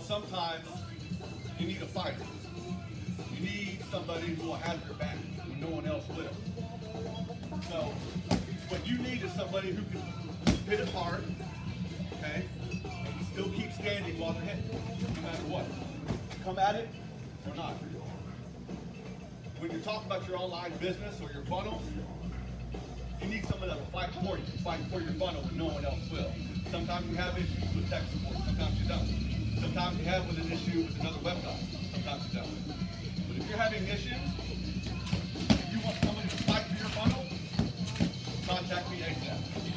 sometimes you need a fighter. You need somebody who will have your back when no one else will. So what you need is somebody who can hit it hard, okay, and still keep standing while they're hitting, no matter what. Come at it or not. When you're talking about your online business or your funnels, you need someone that will fight for you, fight for your funnel when no one else will. Sometimes you have issues with tech Sometimes you have with an issue with another website. Sometimes it's don't. But if you're having issues, if you want someone to fight for your funnel, contact me ASAP.